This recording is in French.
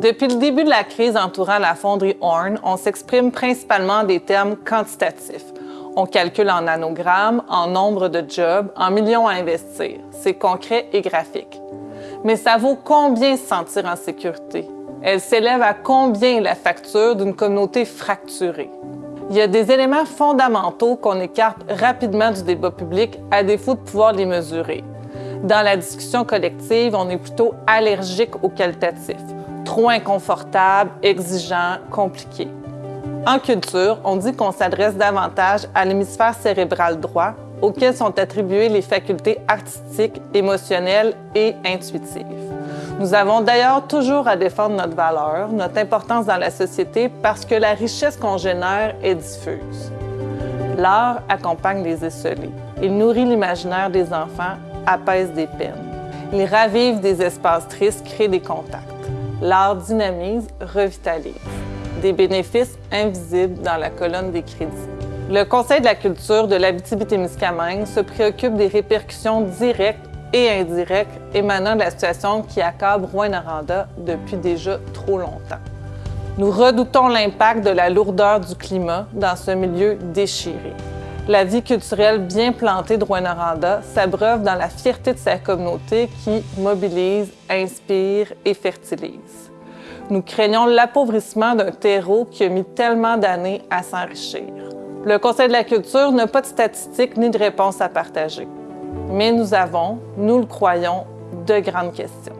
Depuis le début de la crise entourant la fonderie Horn, on s'exprime principalement en des termes quantitatifs. On calcule en nanogrammes, en nombre de jobs, en millions à investir. C'est concret et graphique. Mais ça vaut combien se sentir en sécurité? Elle s'élève à combien la facture d'une communauté fracturée? Il y a des éléments fondamentaux qu'on écarte rapidement du débat public à défaut de pouvoir les mesurer. Dans la discussion collective, on est plutôt allergique au qualitatif trop inconfortable, exigeant, compliqué. En culture, on dit qu'on s'adresse davantage à l'hémisphère cérébral droit, auquel sont attribuées les facultés artistiques, émotionnelles et intuitives. Nous avons d'ailleurs toujours à défendre notre valeur, notre importance dans la société parce que la richesse qu'on génère est diffuse. L'art accompagne les esselés. Il nourrit l'imaginaire des enfants, apaise des peines. Il ravive des espaces tristes, crée des contacts l'art dynamise, revitalise. Des bénéfices invisibles dans la colonne des crédits. Le Conseil de la culture de l'Abitibi-Témiscamingue se préoccupe des répercussions directes et indirectes émanant de la situation qui accable Rouen-Noranda depuis déjà trop longtemps. Nous redoutons l'impact de la lourdeur du climat dans ce milieu déchiré. La vie culturelle bien plantée de Rouen-Noranda s'abreuve dans la fierté de sa communauté qui mobilise, inspire et fertilise. Nous craignons l'appauvrissement d'un terreau qui a mis tellement d'années à s'enrichir. Le Conseil de la culture n'a pas de statistiques ni de réponses à partager. Mais nous avons, nous le croyons, de grandes questions.